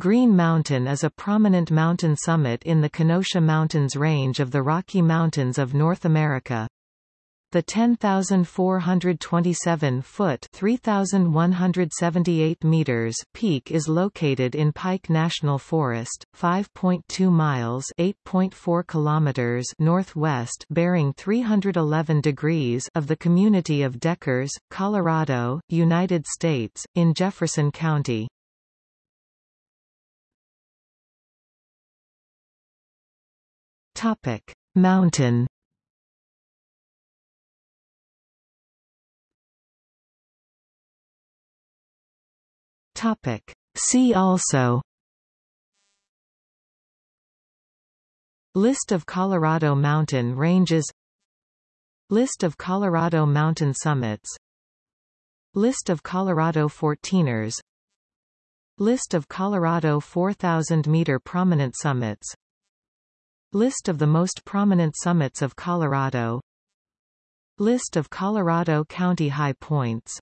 Green Mountain is a prominent mountain summit in the Kenosha Mountains range of the Rocky Mountains of North America. The 10,427-foot (3,178 meters) peak is located in Pike National Forest, 5.2 miles (8.4 kilometers) northwest, bearing 311 degrees of the community of Deckers, Colorado, United States, in Jefferson County. Topic: Mountain. Topic: See also. List of Colorado mountain ranges. List of Colorado mountain summits. List of Colorado 14ers List of Colorado 4,000-meter prominent summits List of the most prominent summits of Colorado. List of Colorado County high points